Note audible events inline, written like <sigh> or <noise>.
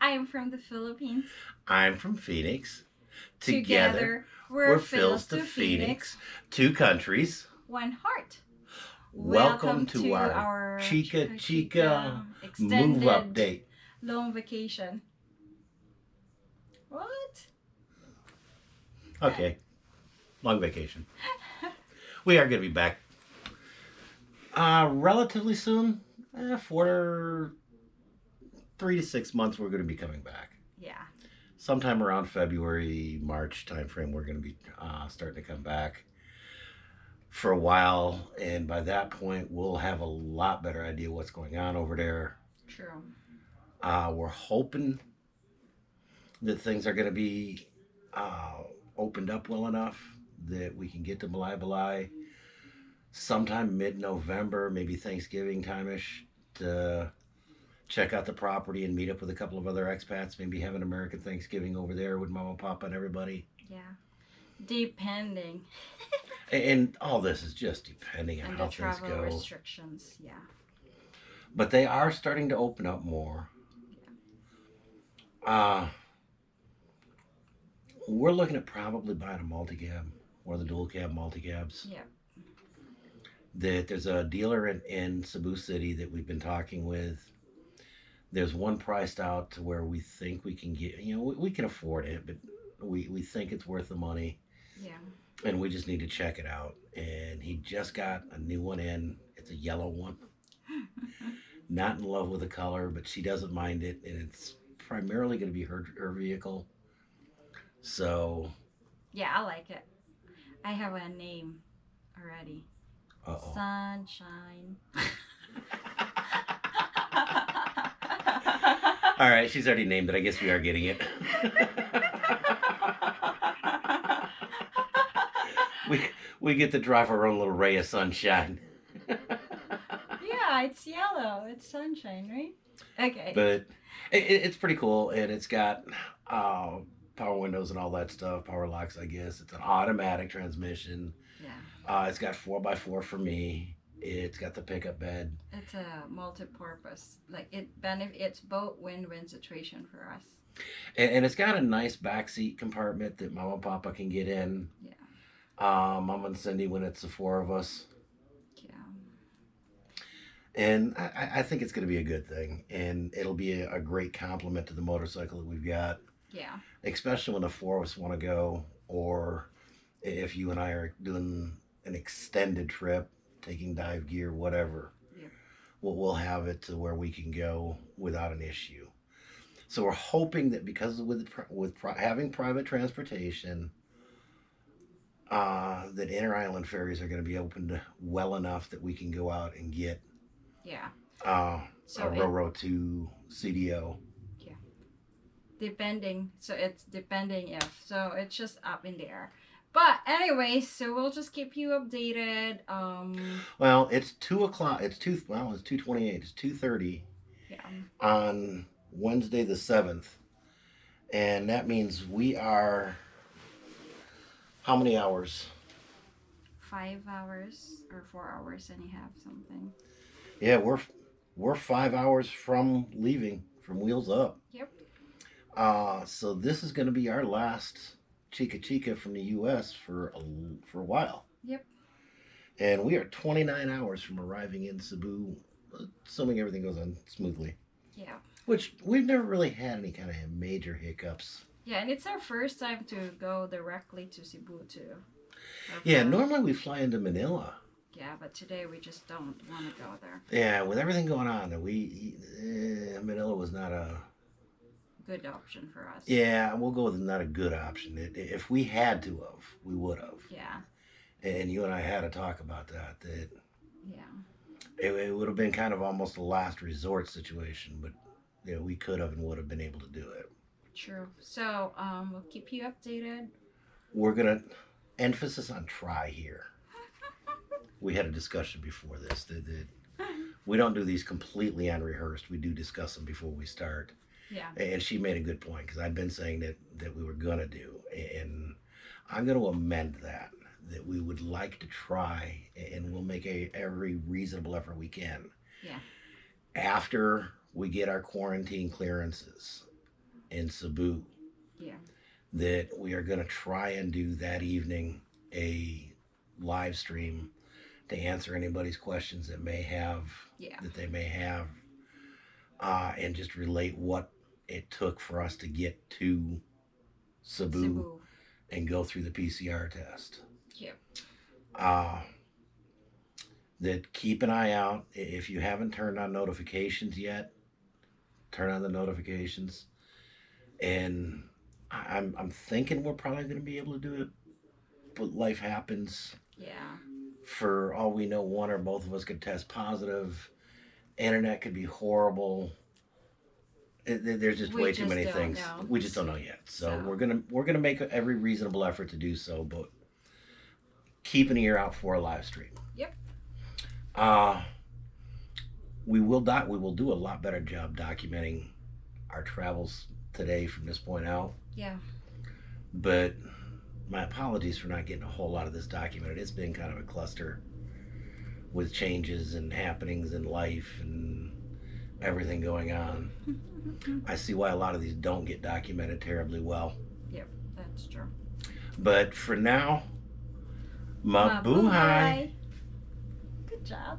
I'm from the Philippines. I'm from Phoenix. Together, we're, we're Phil's to Phoenix, two countries. One heart. Welcome, to, our, Chica Chica extended move update. long vacation. What? Okay, long vacation. <laughs> we are going to be back uh, relatively soon. Uh, for three to six months, we're going to be coming back. Yeah. sometime around February, March timeframe, we're going to be uh, starting to come back for a while, and by that point, we'll have a lot better idea what's going on over there. True. Uh, we're hoping that things are going to be uh, opened up well enough that we can get to Malaybalay sometime mid-November, maybe Thanksgiving time-ish, to check out the property and meet up with a couple of other expats. Maybe have an American Thanksgiving over there with Mama, Papa, and everybody. Yeah. Depending <laughs> And, and all this is just depending on on how things travel go. restrictions. Yeah. But they are starting to open up more. Uh, we're looking at probably buying a multi-cab or the dual cab multi-cabs. Yeah. That there's a dealer in, in Cebu City that we've been talking with. There's one priced out to where we think we can get, you know, we, we can afford it, but we, we think it's worth the money Yeah. and we just need to check it out. And he just got a new one in. It's a yellow one. <laughs> Not in love with the color, but she doesn't mind it, and it's primarily going to be her her vehicle. So, yeah, I like it. I have a name already. uh oh. Sunshine. <laughs> All right, she's already named it. I guess we are getting it. <laughs> we we get to drive our own little ray of sunshine. yeah, it's yellow. It's sunshine, right? Okay. but it, it- it's pretty cool and it's got uh, power windows and all that stuff power locks i guess it's an automatic transmission yeah. uh, it's got 4x4 for me it's got the pickup bed It's a multi-purpose. Like it benefits both win-win situation for us. and, and it's got a nice backseat compartment that mama and papa can get in Yeah. uh, mama and cindy when it's the four of us Yeah. and i, I- I think it's going to be a good thing and it'll be a, a great compliment to the motorcycle that we've got Yeah. especially when the four of us want to go, or if you and I are doing an extended trip, taking dive gear, whatever. Yep. We'll, we'll have it to where we can go without an issue. So we're hoping that because with with having private transportation, uh, that inter island ferries are going to be opened well enough that we can go out and get Yeah. uh, So a Roro to CDO. Yeah, depending so it's depending if so it's just up in the air but anyway so we'll just keep you updated um Well, it's two o'clock. It's two. Well, it's two twenty-eight. It's two thirty yeah on Wednesday the seventh, and that means we are. How many hours? five hours or four hours and you have something Yeah, we're we're five hours from leaving from Wheels Up. Yep. Uh, so this is going to be our last Chica Chica from the U.S. for a, for a while. Yep. And we are 29 hours from arriving in Cebu, assuming everything goes on smoothly. yeah Which we've never really had any kind of major hiccups. yeah and it's our first time to go directly to cebu too Our Yeah, normally we fly into Manila. yeah but today we just don't want to go there Yeah, with everything going on, we eh, Manila was not a good option for us yeah. We'll go with not a good option. It, if we had to have, we would have. yeah And you and I had a talk about that. That yeah it, it would have been kind of almost a last resort situation, but you know, we could have and would have been able to do it. true so um we'll keep you updated We're gonna emphasis on try here. <laughs> We had a discussion before this that, that we don't do these completely unrehearsed. We do discuss them before we start. Yeah And she made a good point because I'd been saying that that we were gonna do, and I'm gonna amend that. That we would like to try, and we'll make a every reasonable effort we can. Yeah. After we get our quarantine clearances, in Cebu. Yeah. That we are going to try and do that evening a live stream to answer anybody's questions that may have Yeah. that they may have, uh, and just relate what it took for us to get to Cebu, Cebu. and go through the PCR test. Yeah. Uh, that keep an eye out if you haven't turned on notifications yet. Turn on the notifications, and I- I'm I'm thinking we're probably going to be able to do it, but life happens Yeah. for all we know, one or both of us could test positive. Internet could be horrible. It, there's just We way too just many don't things. know. We just don't know yet. So, So- we're gonna we're gonna make every reasonable effort to do so, but keep an ear out for a live stream. Yep. Uh we will doc we will do a lot better job documenting our travels today from this point out Yeah. but my apologies for not getting a whole lot of this documented. It's been kind of a cluster with changes and happenings in life and everything going on. <laughs> I see why a lot of these don't get documented terribly well. Yep, that's true. But for now, mabuhay. Good job.